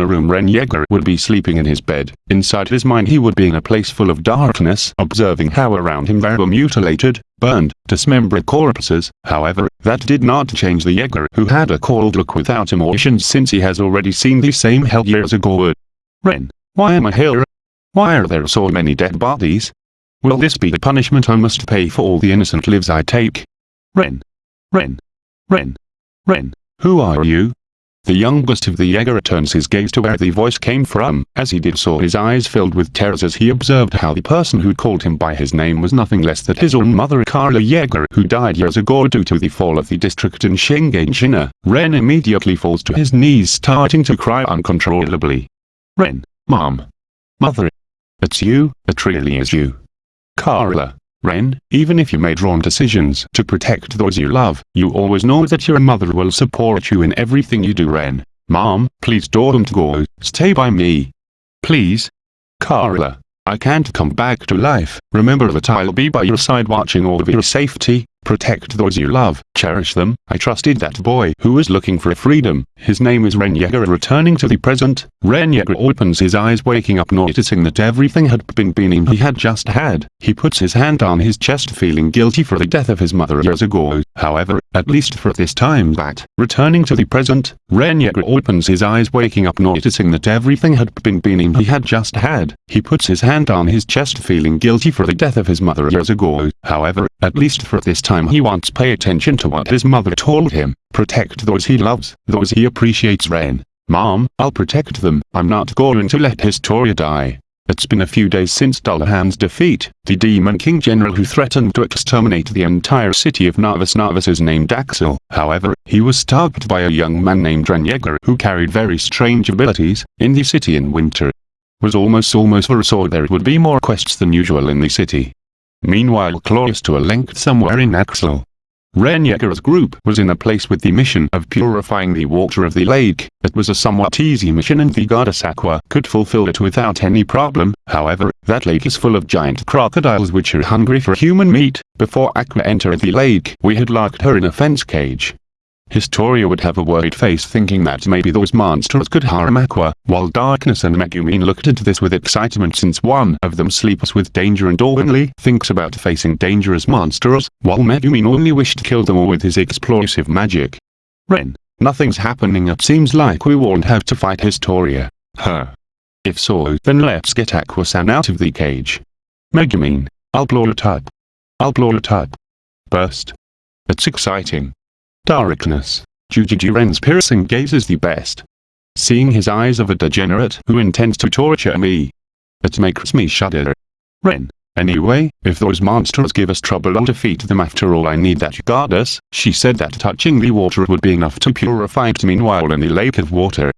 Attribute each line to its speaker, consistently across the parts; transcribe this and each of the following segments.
Speaker 1: in a room Ren Yeager would be sleeping in his bed. Inside his mind he would be in a place full of darkness, observing how around him there were mutilated, burned, dismembered corpses. However, that did not change the Yeager who had a cold look without emotions since he has already seen the same hell years ago. Ren, why am I here? Why are there so many dead bodies? Will this be the punishment I must pay for all the innocent lives I take? Ren. Ren. Ren. Ren. Who are you? The youngest of the Jaeger turns his gaze to where the voice came from. As he did so his eyes filled with terrors as he observed how the person who called him by his name was nothing less than his own mother Carla Jaeger who died years ago due to the fall of the district in China. Ren immediately falls to his knees starting to cry uncontrollably. Ren, Mom. Mother. It's you, it really is you. Carla. Ren, even if you made wrong decisions to protect those you love, you always know that your mother will support you in everything you do Ren. Mom, please don't go, stay by me. Please. Carla, I can't come back to life. Remember that I'll be by your side watching over your safety, Protect those you love, cherish them. I trusted that boy who was looking for freedom. His name is Ren returning to the present. Ren opens his eyes waking up noticing that everything had been being he had just had. He puts his hand on his chest feeling guilty for the death of his mother years ago. However, at least for this time that, returning to the present, Ren opens his eyes waking up noticing that everything had been being he had just had. He puts his hand on his chest feeling guilty for the death of his mother years ago. However, at least for this time he wants pay attention to what his mother told him. Protect those he loves, those he appreciates Ren. Mom, I'll protect them. I'm not going to let Historia die. It's been a few days since Dullahan's defeat, the Demon King General who threatened to exterminate the entire city of Narvis Narvis is named Axel. However, he was stopped by a young man named Ren who carried very strange abilities, in the city in winter. Was almost almost foresaw there would be more quests than usual in the city. Meanwhile close to a length somewhere in Axel. Ren group was in a place with the mission of purifying the water of the lake. It was a somewhat easy mission and the goddess Aqua could fulfill it without any problem. However, that lake is full of giant crocodiles which are hungry for human meat. Before Aqua entered the lake, we had locked her in a fence cage. Historia would have a worried face thinking that maybe those monsters could harm Aqua, while Darkness and Megumin looked at this with excitement since one of them sleeps with danger and openly thinks about facing dangerous monsters, while Megumin only wished to kill them all with his explosive magic. Ren, nothing's happening it seems like we won't have to fight Historia. Huh. If so, then let's get Aqua-san out of the cage. Megumin, I'll blow it up. I'll blow it up. Burst. It's exciting. Darkness. Jujiji Ren's piercing gaze is the best. Seeing his eyes of a degenerate who intends to torture me. It makes me shudder. Ren. Anyway, if those monsters give us trouble I'll defeat them after all I need that goddess, she said that touching the water would be enough to purify it meanwhile in the lake of water.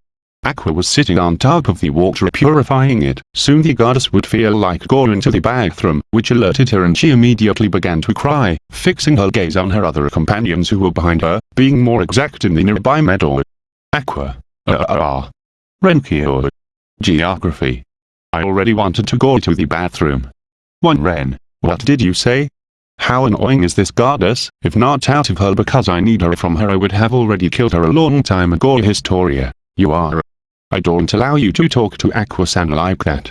Speaker 1: Aqua was sitting on top of the water purifying it. Soon the goddess would feel like going to the bathroom, which alerted her and she immediately began to cry, fixing her gaze on her other companions who were behind her, being more exact in the nearby meadow. Aqua. Uh uh uh. Renkyo. Geography. I already wanted to go to the bathroom. One Ren. What did you say? How annoying is this goddess, if not out of her because I need her from her I would have already killed her a long time ago Historia. You are I don't allow you to talk to Aqua-san like that.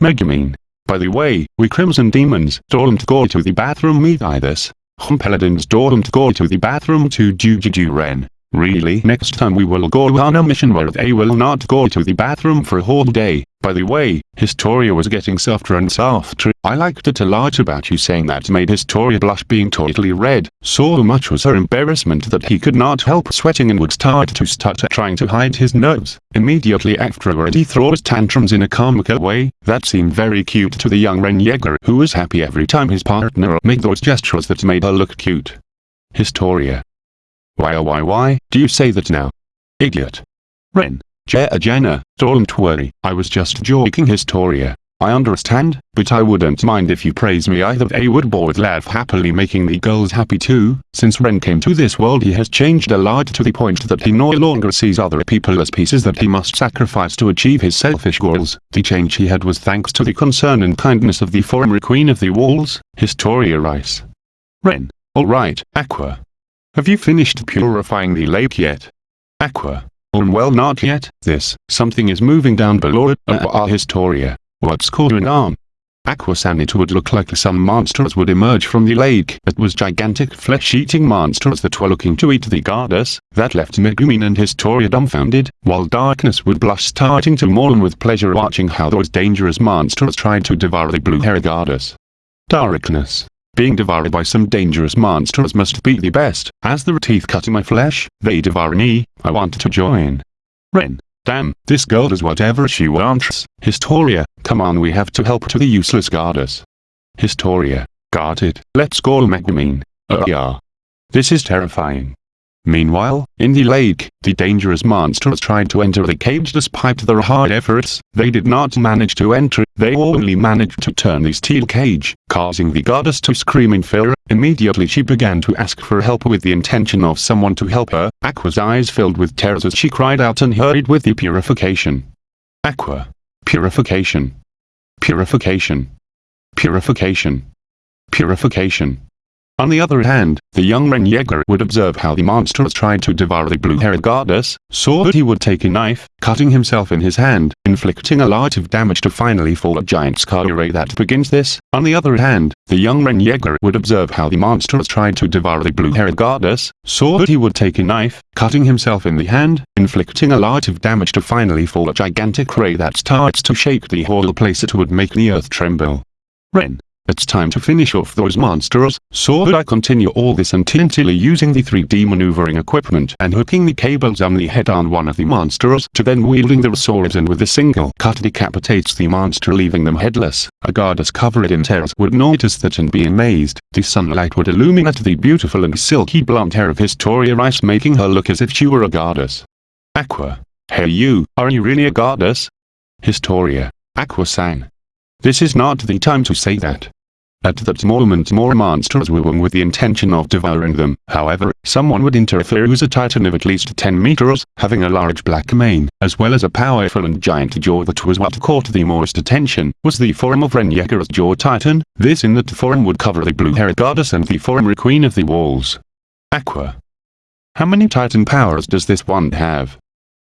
Speaker 1: Megumin. By the way, we Crimson Demons don't go to the bathroom either. Hum Paladins don't go to the bathroom to Jujiju Ren. Really? Next time we will go on a mission where they will not go to the bathroom for a whole day. By the way, Historia was getting softer and softer. I liked it a lot about you saying that made Historia blush being totally red. So much was her embarrassment that he could not help sweating and would start to stutter trying to hide his nerves. Immediately afterward he throws tantrums in a comical way. That seemed very cute to the young Ren Yeager who was happy every time his partner made those gestures that made her look cute. Historia. Why why why do you say that now? Idiot. Ren. Jenna, don't worry, I was just joking Historia. I understand, but I wouldn't mind if you praise me either they would both laugh happily making the girls happy too. Since Ren came to this world he has changed a lot to the point that he no longer sees other people as pieces that he must sacrifice to achieve his selfish goals. The change he had was thanks to the concern and kindness of the former queen of the walls, Historia Rice. Ren. Alright, Aqua. Have you finished purifying the lake yet? Aqua. Um well not yet. This, something is moving down below it. Uh, uh, Historia. What's going on? Aquasan it would look like some monsters would emerge from the lake. It was gigantic flesh-eating monsters that were looking to eat the goddess, that left Megumin and Historia dumbfounded, while Darkness would blush starting to mourn with pleasure watching how those dangerous monsters tried to devour the blue-haired goddess. Darkness. Being devoured by some dangerous monsters must be the best, as the teeth cut my flesh, they devour me, I want to join. Ren. Damn, this girl does whatever she wants. Historia, come on we have to help to the useless goddess. Historia, got it, let's go Megumin. Uh yeah. This is terrifying. Meanwhile, in the lake, the dangerous monsters tried to enter the cage despite their hard efforts, they did not manage to enter, they only managed to turn the steel cage, causing the goddess to scream in fear, immediately she began to ask for help with the intention of someone to help her, Aqua's eyes filled with tears as she cried out and hurried with the purification. Aqua. Purification. Purification. Purification. Purification. On the other hand, the young Ren would observe how the monsters tried to devour the blue-haired goddess, saw that he would take a knife, cutting himself in his hand, inflicting a lot of damage to finally fall a giant scar array that begins this. On the other hand, the young Ren would observe how the monsters tried to devour the blue-haired goddess, saw that he would take a knife, cutting himself in the hand, inflicting a lot of damage to finally fall a gigantic ray that starts to shake the whole place it would make the earth tremble. Ren. It's time to finish off those monsters, so I continue all this until using the 3D maneuvering equipment and hooking the cables on the head on one of the monsters to then wielding the swords and with a single cut decapitates the monster leaving them headless. A goddess covered in tears would notice that and be amazed. The sunlight would illuminate the beautiful and silky blonde hair of Historia Rice making her look as if she were a goddess. Aqua. Hey you, are you really a goddess? Historia. Aqua sang. This is not the time to say that. At that moment more monsters were with the intention of devouring them. However, someone would interfere who's a titan of at least 10 meters, having a large black mane, as well as a powerful and giant jaw that was what caught the most attention, was the form of Ren Yeager's jaw titan. This in that form would cover the blue-haired goddess and the former queen of the walls. Aqua. How many titan powers does this one have?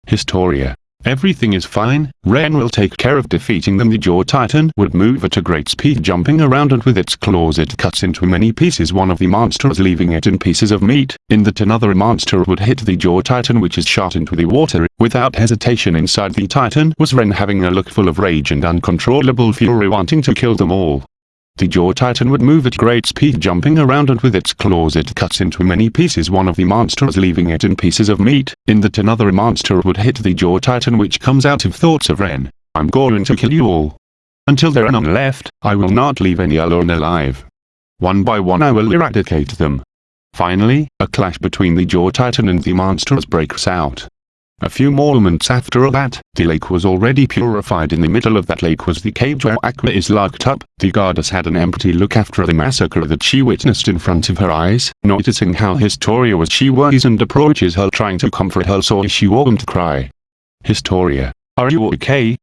Speaker 1: Historia. Everything is fine, Ren will take care of defeating them the Jaw Titan would move at a great speed jumping around and with its claws it cuts into many pieces. One of the monsters leaving it in pieces of meat, in that another monster would hit the Jaw Titan which is shot into the water, without hesitation inside the Titan was Ren having a look full of rage and uncontrollable fury wanting to kill them all. The jaw titan would move at great speed jumping around and with its claws it cuts into many pieces one of the monsters leaving it in pieces of meat, in that another monster would hit the jaw titan which comes out of thoughts of Ren. I'm going to kill you all. Until there are none left, I will not leave any alone alive. One by one I will eradicate them. Finally, a clash between the jaw titan and the monsters breaks out. A few moments after that, the lake was already purified in the middle of that lake was the cage where Aqua is locked up. The goddess had an empty look after the massacre that she witnessed in front of her eyes, noticing how Historia was she worries and approaches her trying to comfort her so she won't cry. Historia, are you okay?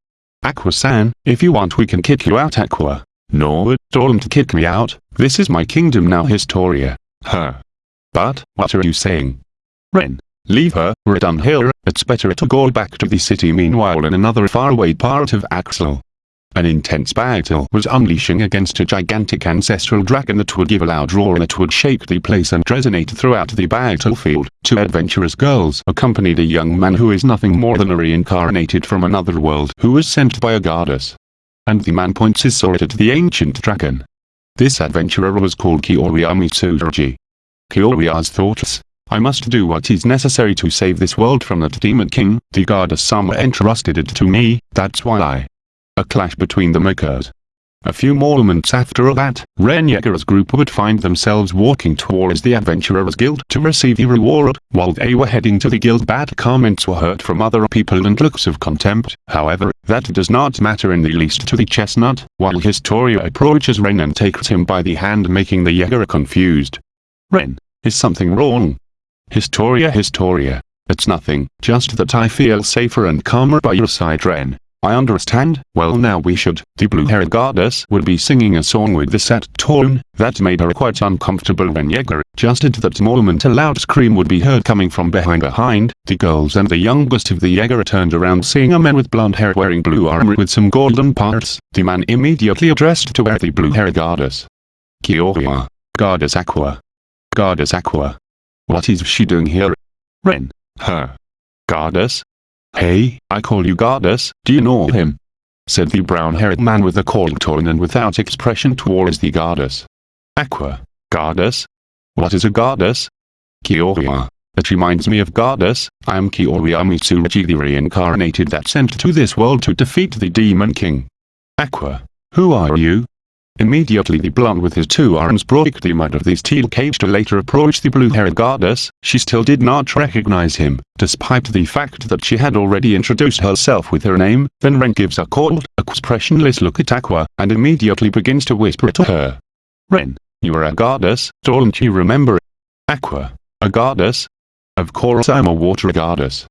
Speaker 1: Aqua-san, if you want we can kick you out Aqua. No, don't kick me out, this is my kingdom now Historia. Huh. But, what are you saying? Ren, Leave her, we're done here, it's better to go back to the city meanwhile in another faraway part of Axel. An intense battle was unleashing against a gigantic ancestral dragon that would give a loud roar that would shake the place and resonate throughout the battlefield. Two adventurous girls accompanied a young man who is nothing more than a reincarnated from another world who was sent by a goddess. And the man points his sword at the ancient dragon. This adventurer was called Kiyoria Mitsurugi. Kioriya's thoughts I must do what is necessary to save this world from that demon king, the goddess Sama entrusted it to me, that's why I. A clash between them occurred. A few moments after that, Ren Yeager's group would find themselves walking towards the Adventurers Guild to receive the reward. While they were heading to the guild bad comments were heard from other people and looks of contempt. However, that does not matter in the least to the chestnut, while Historia approaches Ren and takes him by the hand making the Yeager confused. Ren, is something wrong? Historia Historia. It's nothing, just that I feel safer and calmer by your side Ren. I understand. Well now we should. The blue-haired goddess would be singing a song with the set tone, that made her quite uncomfortable when Yeager, just at that moment a loud scream would be heard coming from behind behind, the girls and the youngest of the Yeager turned around seeing a man with blonde hair wearing blue armor with some golden parts, the man immediately addressed to where the blue-haired goddess. Kyoria. Goddess Aqua. Goddess Aqua. What is she doing here? Ren. Her. Goddess? Hey, I call you Goddess, do you know him? Said the brown-haired man with a cold tone and without expression towards the Goddess. Aqua. Goddess? What is a Goddess? Kyoria. That reminds me of Goddess, I am Kyoria Mitsurugi the reincarnated that sent to this world to defeat the Demon King. Aqua. Who are you? Immediately the blonde with his two arms broke the mud of the steel cage to later approach the blue-haired goddess, she still did not recognize him, despite the fact that she had already introduced herself with her name, then Ren gives a cold, expressionless look at Aqua, and immediately begins to whisper to her. Ren, you are a goddess, don't you remember? Aqua, a goddess? Of course I'm a water goddess.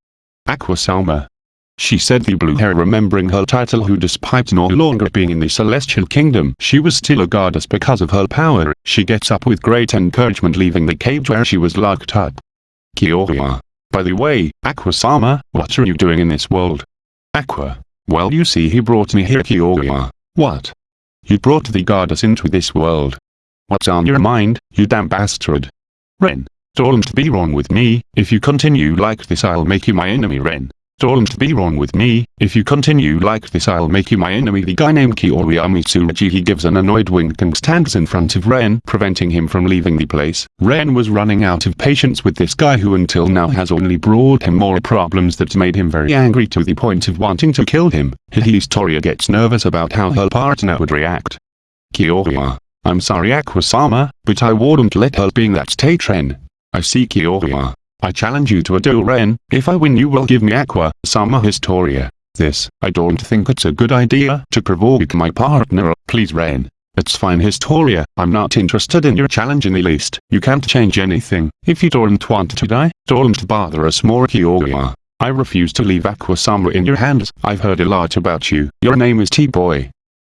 Speaker 1: Aqua Salma, she said the blue hair remembering her title who despite no longer being in the celestial kingdom she was still a goddess because of her power, she gets up with great encouragement leaving the cage where she was locked up. Kyoria. By the way, Aqua-sama, what are you doing in this world? Aqua. Well you see he brought me here Kyoria. What? You brought the goddess into this world. What's on your mind, you damn bastard? Ren. Don't be wrong with me, if you continue like this I'll make you my enemy Ren. Don't be wrong with me, if you continue like this I'll make you my enemy the guy named Kiori Mitsurugi he gives an annoyed wink and stands in front of Ren preventing him from leaving the place. Ren was running out of patience with this guy who until now has only brought him more problems that made him very angry to the point of wanting to kill him. Historia gets nervous about how her partner would react. Kyoria. I'm sorry Aquasama, but I wouldn't let her being that state Ren. I see Kyoria. I challenge you to a duel Ren, if I win you will give me Aqua, Sama Historia. This, I don't think it's a good idea to provoke my partner, please Ren. It's fine Historia, I'm not interested in your challenge in the least. You can't change anything. If you don't want to die, don't bother us more Kyoria. I refuse to leave Aqua Sama in your hands. I've heard a lot about you. Your name is T-Boy.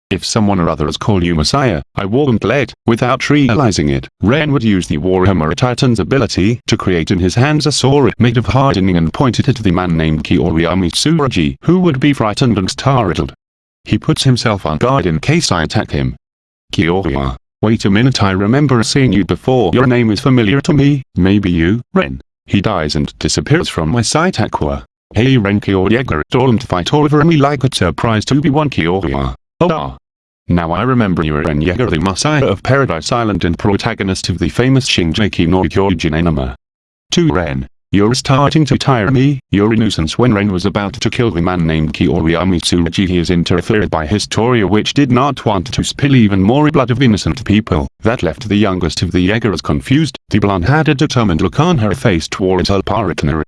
Speaker 1: If someone or others call you Messiah, I won't let, without realizing it, Ren would use the Warhammer Titan's ability to create in his hands a sword made of hardening and pointed it at the man named Kiyoria Mitsurugi, who would be frightened and startled. He puts himself on guard in case I attack him. Kiyoria, wait a minute I remember seeing you before your name is familiar to me, maybe you, Ren. He dies and disappears from my sight Aqua. Hey Ren Kyoria don't fight over me like a surprise to be one Kyoria. Oh ah. Now I remember you are Ren Yeager the Messiah of Paradise Island and protagonist of the famous Shingeki no Kyojin anime. 2 Ren. You're starting to tire me, you're a nuisance when Ren was about to kill the man named Kiyoria Mitsurugi he is interfered by Historia which did not want to spill even more blood of innocent people, that left the youngest of the Yeagers confused, the blonde had a determined look on her face towards her partner.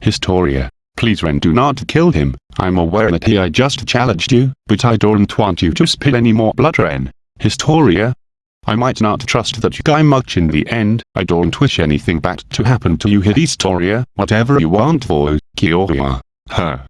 Speaker 1: Historia, Please Ren do not kill him, I'm aware that he I just challenged you, but I don't want you to spill any more blood Ren. Historia? I might not trust that guy much in the end, I don't wish anything bad to happen to you Historia, whatever you want for Kyoria. Her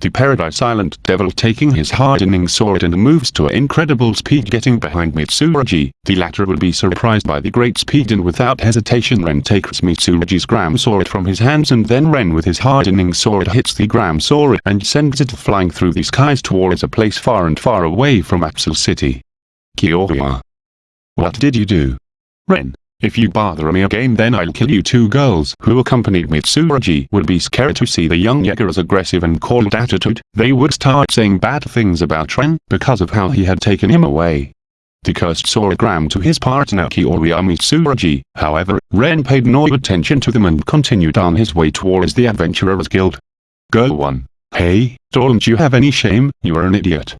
Speaker 1: the Paradise Island Devil taking his hardening sword and moves to incredible speed getting behind Mitsurugi. The latter will be surprised by the great speed and without hesitation Ren takes Mitsurugi's Gram sword from his hands and then Ren with his hardening sword hits the Gram sword and sends it flying through the skies towards a place far and far away from Absol City. Kyoria. What did you do? Ren. If you bother me again then I'll kill you two girls who accompanied Mitsurugi would be scared to see the young Yeager's aggressive and cold attitude, they would start saying bad things about Ren because of how he had taken him away. The cursed Soragram to his partner Kiyoria Mitsurugi, however, Ren paid no attention to them and continued on his way towards the Adventurers Guild. Girl 1. Hey, don't you have any shame, you're an idiot.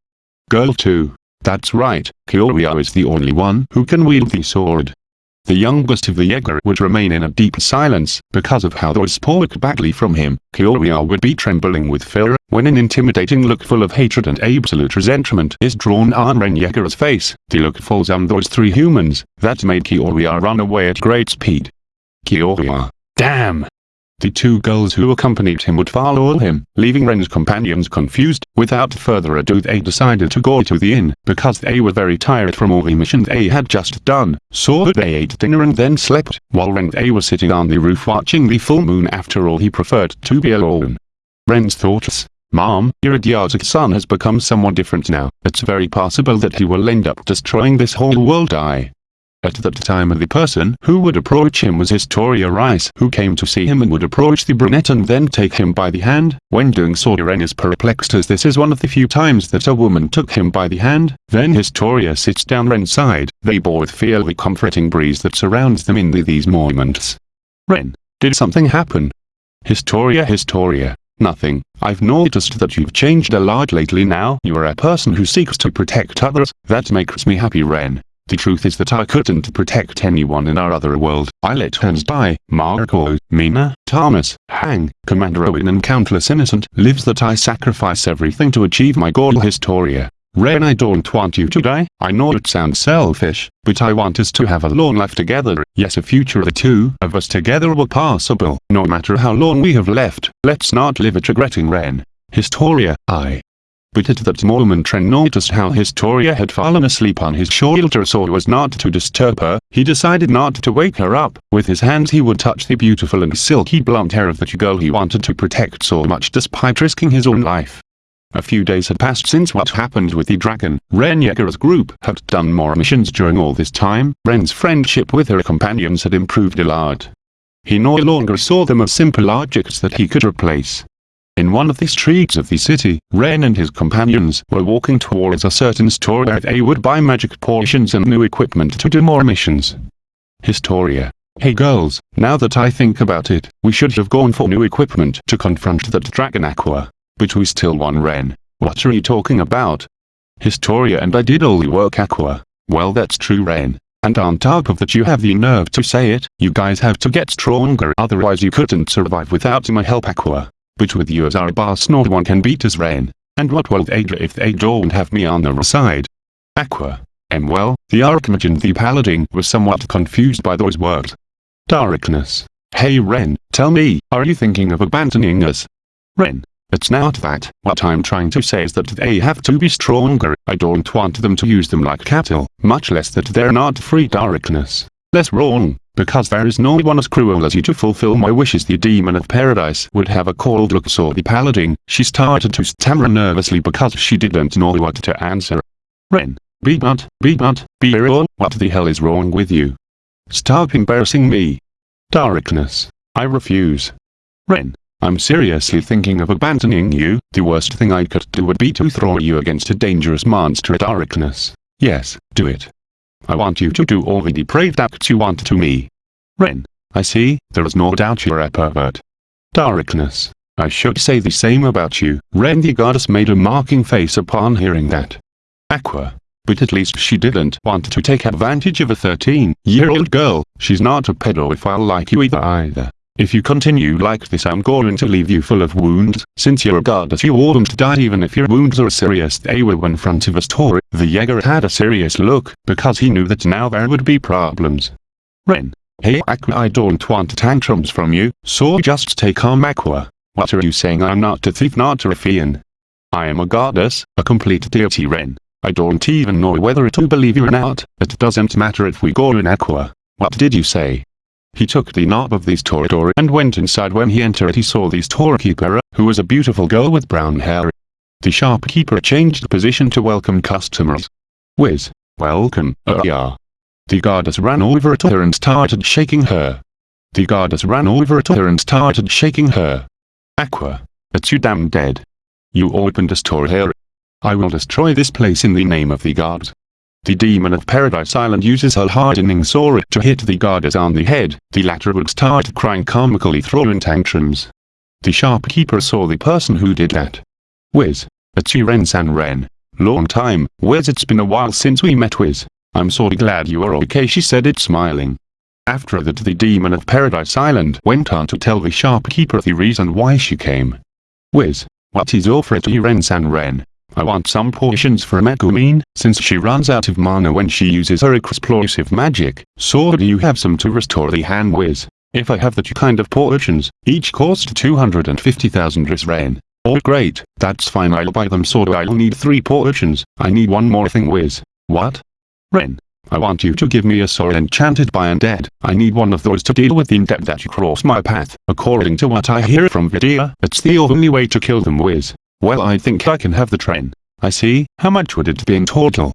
Speaker 1: Girl 2. That's right, Kiyoria is the only one who can wield the sword. The youngest of the Yeager would remain in a deep silence, because of how those spoke badly from him, Kyoria would be trembling with fear, when an intimidating look full of hatred and absolute resentment is drawn on Ren Yeager's face, the look falls on those three humans, that made Kyoria run away at great speed. Kyoria. Damn! The two girls who accompanied him would follow him, leaving Ren's companions confused. Without further ado they decided to go to the inn, because they were very tired from all the missions they had just done, so that they ate dinner and then slept, while Ren they were sitting on the roof watching the full moon after all he preferred to be alone. Ren's thoughts, Mom, your idiotic son has become someone different now. It's very possible that he will end up destroying this whole world I. At that time the person who would approach him was Historia Rice who came to see him and would approach the brunette and then take him by the hand. When doing so Ren is perplexed as this is one of the few times that a woman took him by the hand. Then Historia sits down Ren's side. They both feel the comforting breeze that surrounds them in the, these moments. Ren, did something happen? Historia Historia. Nothing. I've noticed that you've changed a lot lately now. You are a person who seeks to protect others. That makes me happy Ren. The truth is that I couldn't protect anyone in our other world. I let Hans die, Marco, Mina, Thomas, Hang, Commander Erwin and countless innocent lives that I sacrifice everything to achieve my goal Historia. Ren I don't want you to die, I know it sounds selfish, but I want us to have a long life together. Yes a future the two of us together will possible. No matter how long we have left, let's not live it regretting Ren. Historia, I but at that moment Ren noticed how Historia had fallen asleep on his shoulder so as not to disturb her, he decided not to wake her up. With his hands he would touch the beautiful and silky blonde hair of the girl he wanted to protect so much despite risking his own life. A few days had passed since what happened with the dragon. Ren Yeager's group had done more missions during all this time. Ren's friendship with her companions had improved a lot. He no longer saw them as simple objects that he could replace. In one of the streets of the city, Ren and his companions were walking towards a certain store where they would buy magic potions and new equipment to do more missions. Historia. Hey girls, now that I think about it, we should have gone for new equipment to confront that dragon Aqua. But we still won Ren. What are you talking about? Historia and I did all the work Aqua. Well that's true Ren. And on top of that you have the nerve to say it, you guys have to get stronger otherwise you couldn't survive without my help Aqua. But with you as our boss no one can beat us rain, And what will they do if they don't have me on their side? Aqua. And well, the Archmage and the Paladin were somewhat confused by those words. Darkness. Hey Ren, tell me, are you thinking of abandoning us? Ren. It's not that. What I'm trying to say is that they have to be stronger. I don't want them to use them like cattle, much less that they're not free darkness. That's wrong because there is no one as cruel as you to fulfill my wishes the demon of paradise would have a cold look saw the paladin, she started to stammer nervously because she didn't know what to answer. Ren, be not, be not, be real, what the hell is wrong with you? Stop embarrassing me. Darkness, I refuse. Ren, I'm seriously thinking of abandoning you, the worst thing I could do would be to throw you against a dangerous monster at darkness. Yes, do it. I want you to do all the depraved acts you want to me. Ren, I see, there is no doubt you're a pervert. Darkness, I should say the same about you. Ren the goddess made a mocking face upon hearing that. Aqua. But at least she didn't want to take advantage of a 13-year-old girl, she's not a pedophile like you either either. If you continue like this I'm going to leave you full of wounds, since you're a goddess you won't die even if your wounds are serious they were in front of us Tori. The Jaeger had a serious look, because he knew that now there would be problems. Ren. Hey Aqua I don't want tantrums from you, so just take calm Aqua. What are you saying I'm not a thief not a ruffian. I am a goddess, a complete deity Ren. I don't even know whether to believe you or not, it doesn't matter if we go in Aqua. What did you say? He took the knob of this door and went inside when he entered he saw the storekeeper, who was a beautiful girl with brown hair. The shopkeeper changed position to welcome customers. Wiz. Welcome, uh yeah. The goddess ran over to her and started shaking her. The goddess ran over to her and started shaking her. Aqua. It's you damn dead. You opened a store here. I will destroy this place in the name of the gods. The demon of Paradise Island uses her hardening sword to hit the goddess on the head, the latter would start crying comically throwing tantrums. The shopkeeper saw the person who did that. Wiz. It's you Ren-san Ren. Long time, Wiz it's been a while since we met Wiz. I'm so glad you are okay she said it smiling. After that the demon of Paradise Island went on to tell the shopkeeper the reason why she came. Wiz. What is offered to you Ren-san Ren? I want some potions for Megumin, since she runs out of mana when she uses her explosive magic, so do you have some to restore the hand Wiz? If I have the two kind of portions, each cost 250,000 Ris Ren. Oh great, that's fine I'll buy them so I'll need three portions, I need one more thing Wiz. What? Ren. I want you to give me a sword enchanted by undead. I need one of those to deal with the undead that cross my path. According to what I hear from Vidia, it's the only way to kill them Wiz. Well I think I can have the train. I see, how much would it be in total?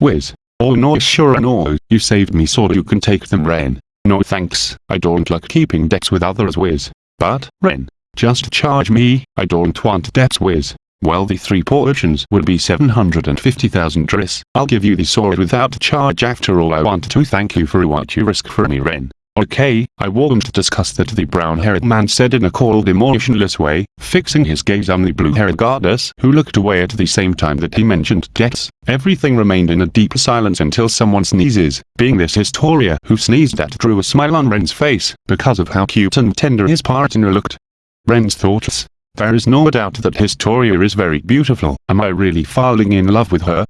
Speaker 1: Wiz. Oh no sure no, you saved me so you can take them Ren. No thanks, I don't like keeping debts with others Wiz. But, Ren, just charge me, I don't want debts Wiz. Well the three portions would be 750,000 Driss. I'll give you the sword without charge after all I want to thank you for what you risk for me Ren. Okay, I won't discuss that the brown-haired man said in a cold emotionless way, fixing his gaze on the blue-haired goddess who looked away at the same time that he mentioned debts. Everything remained in a deep silence until someone sneezes, being this Historia who sneezed that drew a smile on Ren's face, because of how cute and tender his partner looked. Ren's thoughts. There is no doubt that Historia is very beautiful. Am I really falling in love with her?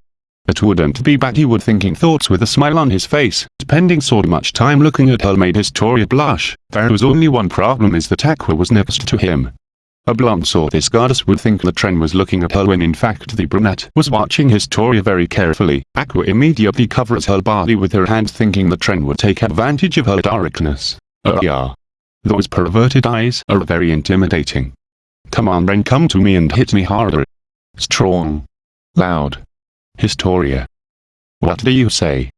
Speaker 1: It wouldn't be bad he would thinking thoughts with a smile on his face. Spending so much time looking at her made Historia blush. There was only one problem is that Aqua was next to him. A blonde saw this goddess would think that Tren was looking at her when in fact the brunette was watching his Historia very carefully. Aqua immediately covers her body with her hand thinking that Tren would take advantage of her darkness. Uh yeah. Those perverted eyes are very intimidating. Come on Ren come to me and hit me harder. Strong. Loud. Historia. What do you say?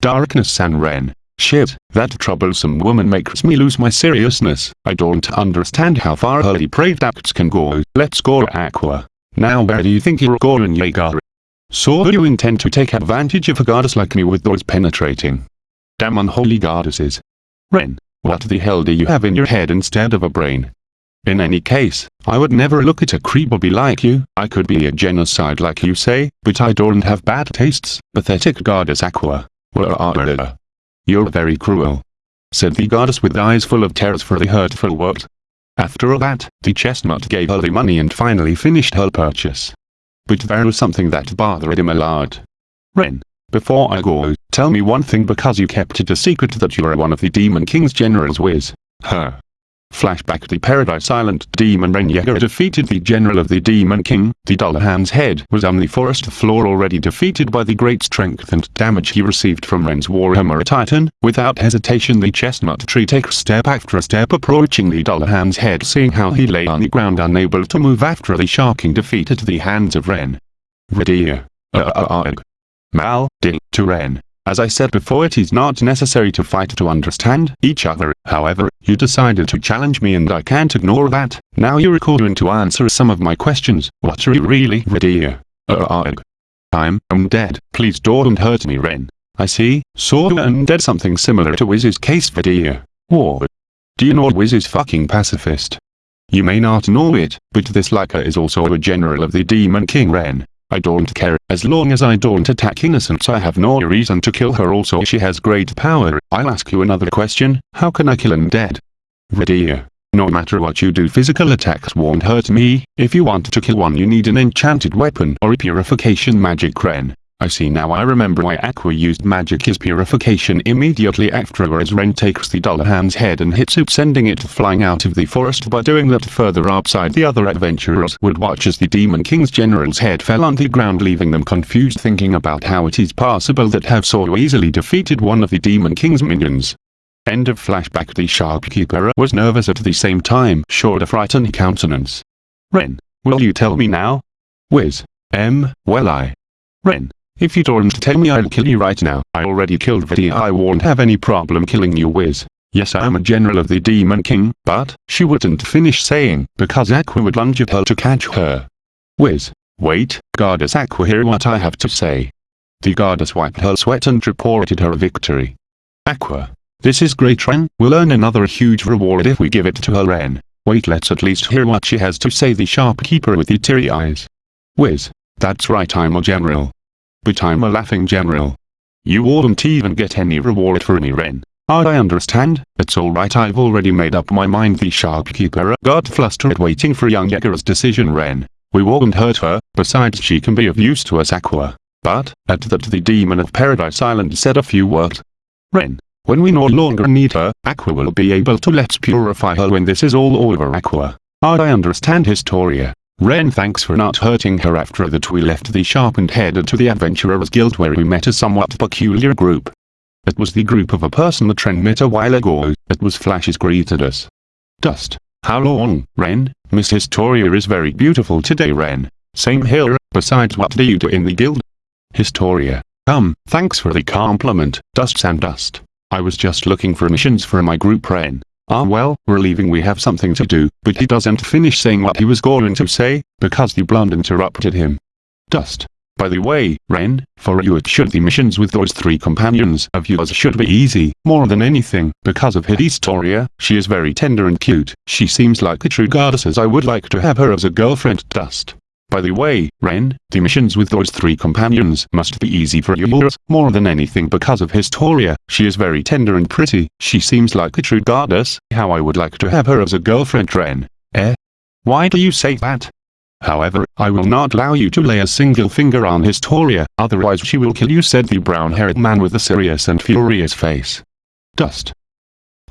Speaker 1: Darkness San Ren. Shit, that troublesome woman makes me lose my seriousness. I don't understand how far her depraved acts can go. Let's go Aqua. Now where do you think you're going Jaeger? So do you intend to take advantage of a goddess like me with those penetrating? Damn unholy goddesses. Ren. What the hell do you have in your head instead of a brain? In any case, I would never look at a creepy like you. I could be a genocide like you say, but I don't have bad tastes. Pathetic goddess Aqua. You're very cruel. Said the goddess with eyes full of terrors for the hurtful word. After all that, the chestnut gave her the money and finally finished her purchase. But there was something that bothered him a lot. Ren, before I go, tell me one thing because you kept it a secret that you are one of the Demon King's generals Wiz. Her. Flashback The Paradise Island Demon Yeager defeated the general of the Demon King. The Dullahan's head was on the forest floor already defeated by the great strength and damage he received from Ren's Warhammer Titan. Without hesitation the chestnut tree takes step after step approaching the Dullahan's head seeing how he lay on the ground unable to move after the shocking defeat at the hands of Ren. Radia. Uh, uh, uh, Mal, Dil, to Ren. As I said before it is not necessary to fight to understand each other, however, you decided to challenge me and I can't ignore that. Now you're calling to answer some of my questions. What are you really ready? Uh, I'm dead. Please don't hurt me Ren. I see, so you're undead something similar to Wiz's case video. What? Do you know Wiz is fucking pacifist? You may not know it, but this Leica is also a general of the Demon King Ren. I don't care, as long as I don't attack innocents I have no reason to kill her also she has great power. I'll ask you another question, how can I kill undead? Radia. No matter what you do physical attacks won't hurt me, if you want to kill one you need an enchanted weapon or a purification magic Ren. I see now I remember why Aqua used magic his purification immediately afterwards Ren takes the Dullahan's head and hits it sending it flying out of the forest by doing that further outside the other adventurers would watch as the Demon King's general's head fell on the ground leaving them confused thinking about how it is possible that have so easily defeated one of the Demon King's minions. End of flashback The shopkeeper was nervous at the same time showed a frightened countenance. Ren, will you tell me now? Wiz. M, well I. Ren, if you don't tell me I'll kill you right now. I already killed Vidya I won't have any problem killing you Wiz. Yes I am a general of the Demon King, but, she wouldn't finish saying, because Aqua would lunge at her to catch her. Wiz. Wait, Goddess Aqua hear what I have to say. The goddess wiped her sweat and reported her victory. Aqua. This is great Ren, we'll earn another huge reward if we give it to her Ren. Wait let's at least hear what she has to say the shopkeeper with the teary eyes. Wiz. That's right I'm a general. But I'm a laughing general. You won't even get any reward for me Ren. I understand, it's alright I've already made up my mind the shopkeeper uh, got flustered waiting for young Yeager's decision Ren. We won't hurt her, besides she can be of use to us Aqua. But, at that the demon of Paradise Island said a few words. Ren. When we no longer need her, Aqua will be able to let's purify her when this is all over Aqua. I understand Historia. Ren thanks for not hurting her after that we left the shop and headed to the Adventurers Guild where we met a somewhat peculiar group. It was the group of a person that Ren met a while ago, it was Flashes greeted us. Dust. How long, Ren? Miss Historia is very beautiful today Ren. Same here, besides what do you do in the guild? Historia. come, thanks for the compliment, Dust and Dust. I was just looking for missions for my group Ren. Ah well, we're leaving we have something to do, but he doesn't finish saying what he was going to say, because the blonde interrupted him. Dust. By the way, Ren, for you it should the missions with those three companions of yours should be easy, more than anything, because of Historia, she is very tender and cute, she seems like a true goddess as I would like to have her as a girlfriend Dust. By the way, Ren, the missions with those three companions must be easy for yours, more than anything because of Historia, she is very tender and pretty, she seems like a true goddess, how I would like to have her as a girlfriend Ren. Eh? Why do you say that? However, I will not allow you to lay a single finger on Historia, otherwise she will kill you said the brown-haired man with a serious and furious face. Dust.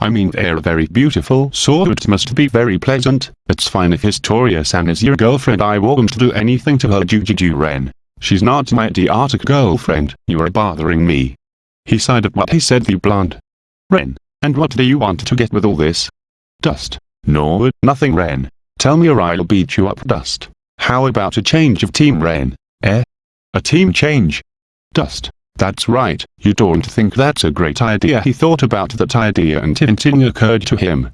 Speaker 1: I mean they're very beautiful so it must be very pleasant, it's fine if Historia-san is your girlfriend I won't do anything to her Jujuju Ren. She's not my idiotic girlfriend, you are bothering me. He sighed at what he said the blonde. Ren, and what do you want to get with all this? Dust. No, nothing Ren. Tell me or I'll beat you up Dust. How about a change of team Ren? Eh? A team change? Dust. That's right, you don't think that's a great idea he thought about that idea and Tintin occurred to him.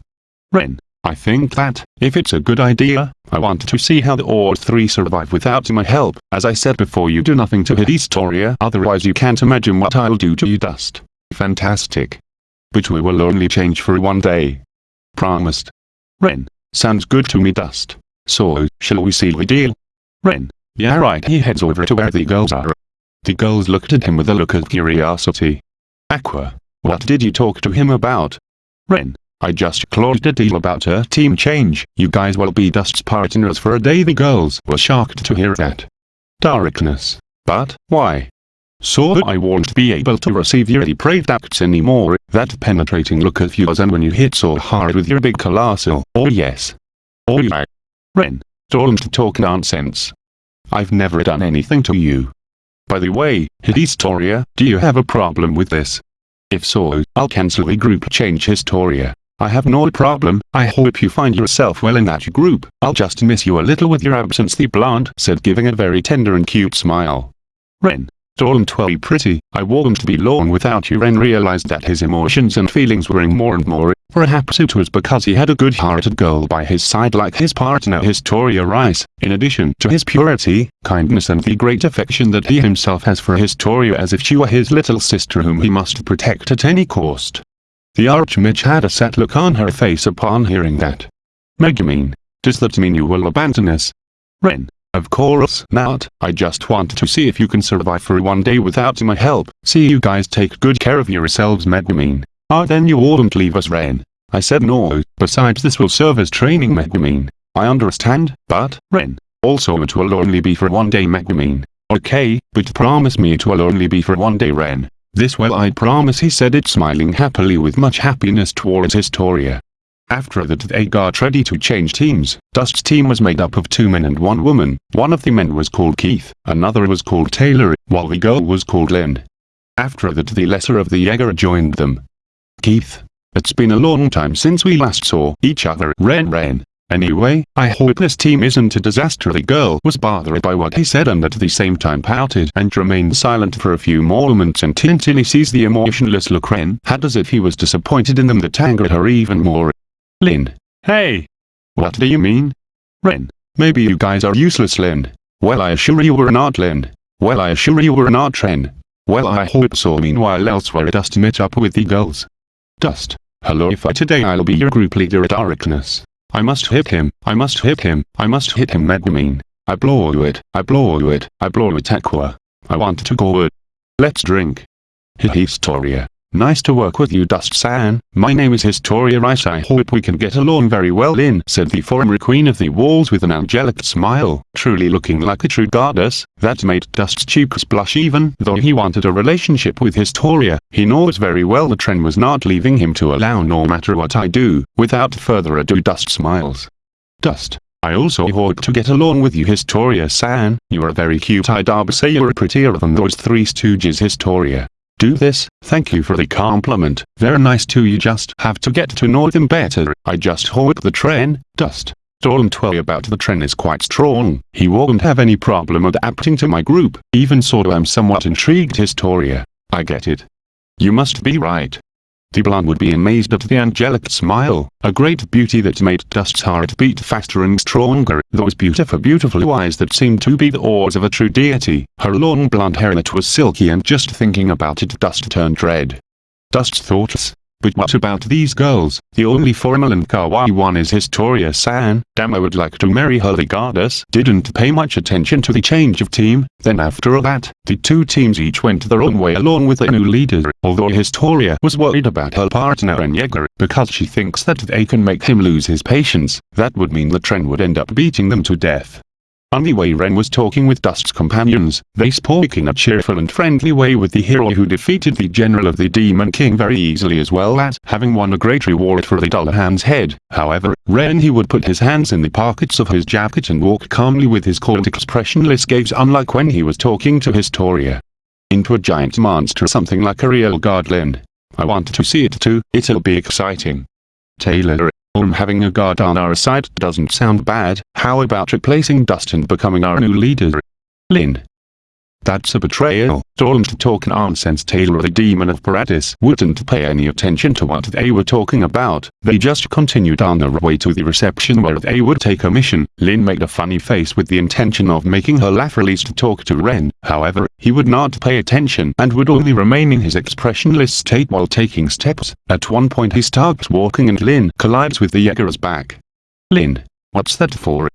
Speaker 1: Ren, I think that, if it's a good idea, I want to see how the all three survive without my help, as I said before you do nothing to hit otherwise you can't imagine what I'll do to you Dust. Fantastic. But we will only change for one day. Promised. Ren, sounds good to me Dust. So, shall we seal the deal? Ren, yeah right he heads over to where the girls are. The girls looked at him with a look of curiosity. Aqua, what did you talk to him about? Ren, I just closed a deal about her team change, you guys will be Dust's partners for a day the girls were shocked to hear that. Darkness. But, why? So I won't be able to receive your depraved acts anymore, that penetrating look of yours and when you hit so hard with your big colossal, oh yes. Oh yeah. Ren, don't talk nonsense. I've never done anything to you. By the way, Historia, do you have a problem with this? If so, I'll cancel the group change Historia. I have no problem, I hope you find yourself well in that group, I'll just miss you a little with your absence the blonde said giving a very tender and cute smile. Ren, don't worry pretty, I won't be long without you Ren realized that his emotions and feelings were in more and more, perhaps it was because he had a good-hearted girl by his side like his partner Historia Rice, in addition to his purity, kindness and the great affection that he himself has for Historia as if she were his little sister whom he must protect at any cost. The Archmage had a set look on her face upon hearing that. Megumin, does that mean you will abandon us? Ren, of course not, I just want to see if you can survive for one day without my help. See you guys take good care of yourselves Megumin. Ah then you wouldn't leave us Ren. I said no, besides this will serve as training Megumin. I understand, but, Ren, also it will only be for one day Megumin. Okay, but promise me it will only be for one day Ren. This well I promise he said it smiling happily with much happiness towards Historia. After that they got ready to change teams. Dust's team was made up of two men and one woman. One of the men was called Keith, another was called Taylor, while the girl was called Lynn. After that the lesser of the Jaeger joined them. Keith. It's been a long time since we last saw each other. Ren Ren. Anyway, I hope this team isn't a disaster. The girl was bothered by what he said and at the same time pouted and remained silent for a few moments until he sees the emotionless look Ren had as if he was disappointed in them that angered her even more. Lin. Hey! What do you mean? Ren. Maybe you guys are useless Lin. Well I assure you we're not Lin. Well I assure you we're not Ren. Well I hope so meanwhile elsewhere Dust meet up with the girls. Dust. Hello if I today I'll be your group leader at Darkness. I must hit him, I must hit him, I must hit him Megumin. I blow it, I blow it, I blow it Aqua. I want to go it. Let's drink. Historia. Nice to work with you Dust-san, my name is Historia Rice. I hope we can get along very well Lin said the former queen of the walls with an angelic smile, truly looking like a true goddess, that made Dust's cheeks blush even though he wanted a relationship with Historia, he knows very well the trend was not leaving him to allow no matter what I do, without further ado Dust smiles. Dust. I also hope to get along with you Historia-san, you are very cute. I'd say you're prettier than those three stooges Historia. Do this, thank you for the compliment, very nice too you just have to get to know them better, I just hope the train, dust. Don't worry about the train is quite strong, he won't have any problem adapting to my group, even so I'm somewhat intrigued Historia. I get it. You must be right. Blonde would be amazed at the angelic smile, a great beauty that made Dust's heart beat faster and stronger, those beautiful beautiful eyes that seemed to be the oars of a true deity, her long blonde hair that was silky and just thinking about it Dust turned red. Dust's thoughts, but what about these girls? The only formal and kawaii one is Historia-san. Damn would like to marry her the goddess. Didn't pay much attention to the change of team. Then after all that, the two teams each went their own way along with the new leader. Although Historia was worried about her partner Jaeger, because she thinks that they can make him lose his patience. That would mean the trend would end up beating them to death. On the way Ren was talking with Dust's companions, they spoke in a cheerful and friendly way with the hero who defeated the general of the Demon King very easily as well as having won a great reward for the Dullahan's head. However, Ren he would put his hands in the pockets of his jacket and walk calmly with his cold expressionless gaze unlike when he was talking to Historia. Into a giant monster something like a real godland. I want to see it too, it'll be exciting. Taylor um having a guard on our side doesn't sound bad, how about replacing Dustin becoming our new leader? Lin. That's a betrayal. Don't talk nonsense Taylor the demon of Paradis wouldn't pay any attention to what they were talking about. They just continued on their way to the reception where they would take a mission. Lin made a funny face with the intention of making her laugh released to talk to Ren. However, he would not pay attention and would only remain in his expressionless state while taking steps. At one point he starts walking and Lin collides with the Jaeger's back. Lin. What's that for?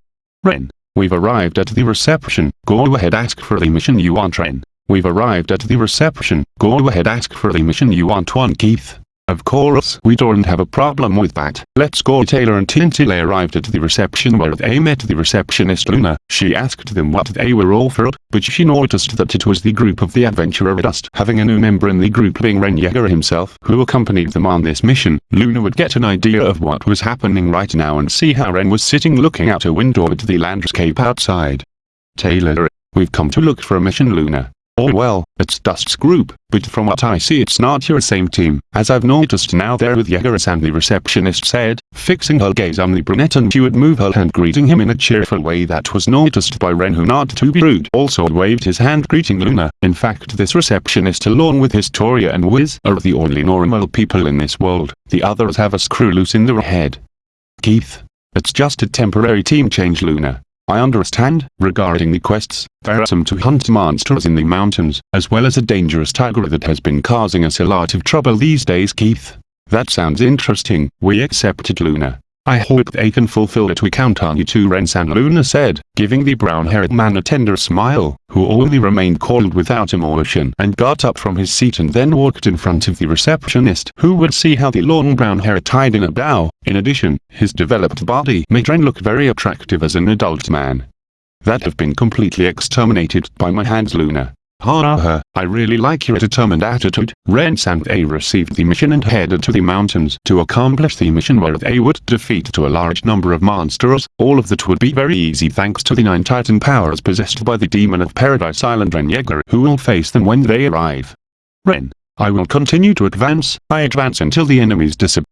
Speaker 1: Ren. We've arrived at the reception, go ahead ask for the mission you want Ren. We've arrived at the reception, go ahead ask for the mission you want one Keith. Of course we don't have a problem with that. Let's go Taylor and Tintile arrived at the reception where they met the receptionist Luna. She asked them what they were offered, but she noticed that it was the group of the adventurer Dust. Having a new member in the group being Ren himself who accompanied them on this mission, Luna would get an idea of what was happening right now and see how Ren was sitting looking out a window at the landscape outside. Taylor, we've come to look for a mission Luna. Oh well, it's Dust's group, but from what I see it's not your same team, as I've noticed now there with Yegaris and the receptionist said, fixing her gaze on the brunette and she would move her hand greeting him in a cheerful way that was noticed by Ren who not to be rude also waved his hand greeting Luna. In fact this receptionist along with Historia and Wiz are the only normal people in this world, the others have a screw loose in their head. Keith. It's just a temporary team change Luna. I understand, regarding the quests, there are some to hunt monsters in the mountains, as well as a dangerous tiger that has been causing us a lot of trouble these days Keith. That sounds interesting, we accepted Luna. I hope they can fulfill it we count on you too Ren-san Luna said, giving the brown-haired man a tender smile, who only remained cold without emotion and got up from his seat and then walked in front of the receptionist who would see how the long brown hair tied in a bow. In addition, his developed body made Ren look very attractive as an adult man. That have been completely exterminated by my hands Luna. Ha ha, I really like your determined attitude. Ren and they received the mission and headed to the mountains to accomplish the mission where they would defeat to a large number of monsters. All of that would be very easy thanks to the nine titan powers possessed by the demon of Paradise Island Ren Yeager who will face them when they arrive. Ren, I will continue to advance. I advance until the enemies disappear.